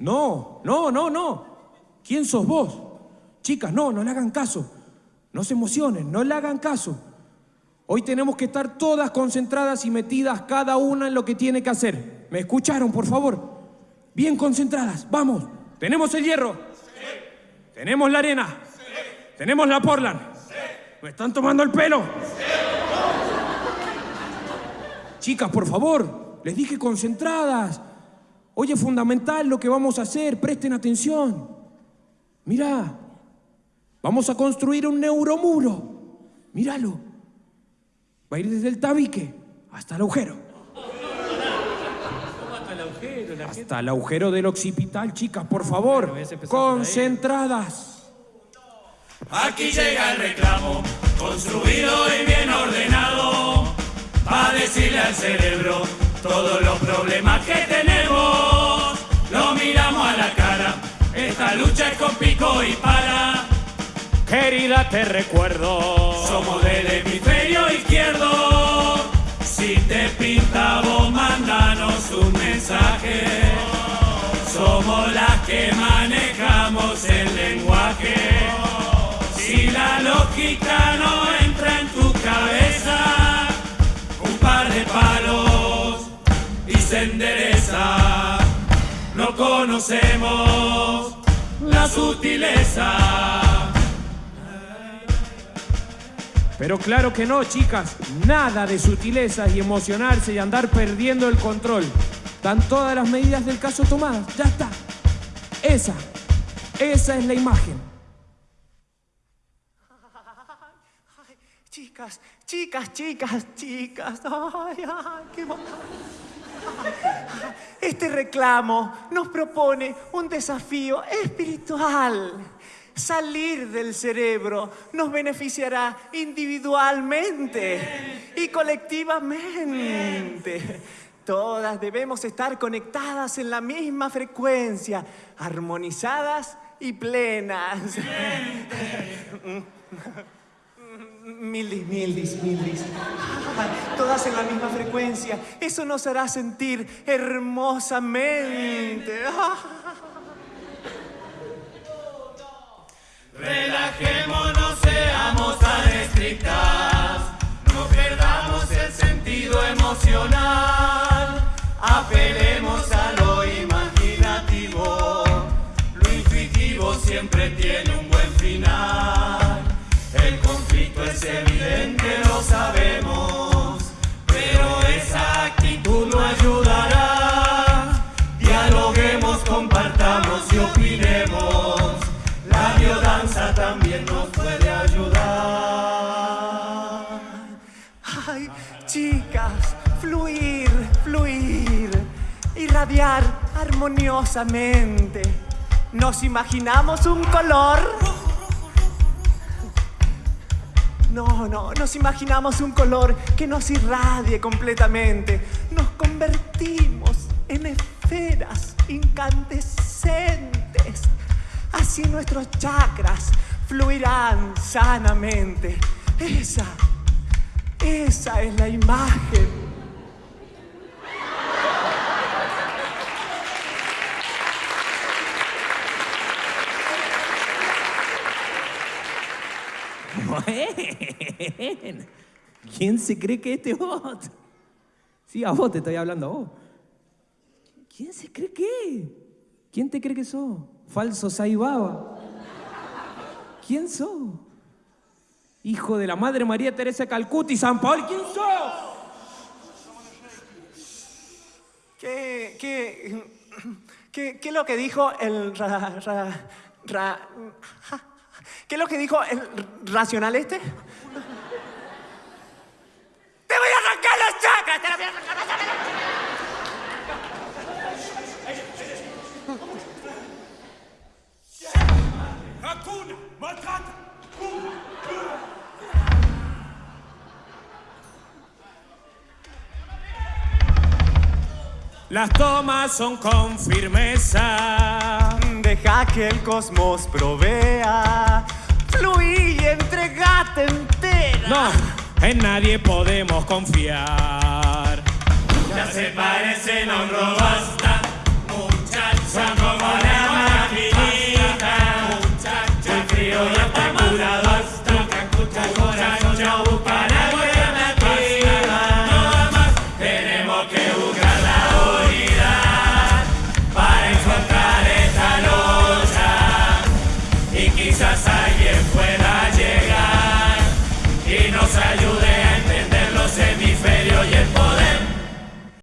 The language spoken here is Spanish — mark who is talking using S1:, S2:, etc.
S1: No, no, no, no. ¿Quién sos vos? Chicas, no, no le hagan caso. No se emocionen, no le hagan caso. Hoy tenemos que estar todas concentradas y metidas cada una en lo que tiene que hacer. ¿Me escucharon, por favor? Bien concentradas, vamos. ¿Tenemos el hierro? Sí. ¿Tenemos la arena? Sí. ¿Tenemos la Portland? Sí. ¿Me están tomando el pelo? Chicas, por favor, les dije concentradas. Hoy es fundamental lo que vamos a hacer, presten atención. Mirá, vamos a construir un neuromuro. Míralo. Va a ir desde el tabique hasta el agujero.
S2: hasta el agujero?
S1: hasta el agujero del occipital, chicas, por favor. Concentradas.
S3: Aquí llega el reclamo, construido y bien ordenado, a decirle al cerebro todos los problemas que tenemos, Esta lucha es con pico y para.
S1: Querida, te recuerdo.
S3: Somos del hemisferio izquierdo. Si te pinta vos, mandanos un mensaje. Somos las que manejamos el lenguaje. Si la lógica no entra en tu cabeza, un par de palos se endereza. No conocemos la sutileza.
S1: Pero claro que no, chicas. Nada de sutilezas y emocionarse y andar perdiendo el control. Están todas las medidas del caso tomadas. Ya está. Esa, esa es la imagen.
S4: chicas, chicas, chicas, chicas. Ay, ay, qué este reclamo nos propone un desafío espiritual. Salir del cerebro nos beneficiará individualmente y colectivamente. Todas debemos estar conectadas en la misma frecuencia, armonizadas y plenas. Mildis, mildis, mildis. Todas en la misma frecuencia. Eso nos hará sentir hermosamente.
S3: Relajémonos, seamos tan estrictas. No perdamos el sentido emocional.
S4: Irradiar armoniosamente. Nos imaginamos un color no, no, nos imaginamos un color que nos irradie completamente. Nos convertimos en esferas incandescentes. Así nuestros chakras fluirán sanamente. Esa, esa es la imagen
S1: ¿Quién se cree que este bot? Sí, a vos te estoy hablando, a vos. ¿Quién se cree que? ¿Quién te cree que sos? Falso Saibaba. ¿Quién sos? Hijo de la Madre María Teresa Calcuta y San Paul, ¿quién sos?
S4: ¿Qué, qué, qué, qué es lo que dijo el ra, ra, ¿Qué es lo que dijo el racional este? ¡Te voy a arrancar los chakras! ¡Te la voy a arrancar
S3: Matata.
S1: Las tomas son con firmeza.
S4: Que el cosmos provea fluí y entregate entera.
S1: No, en nadie podemos confiar.
S3: Ya se parecen a un robasta,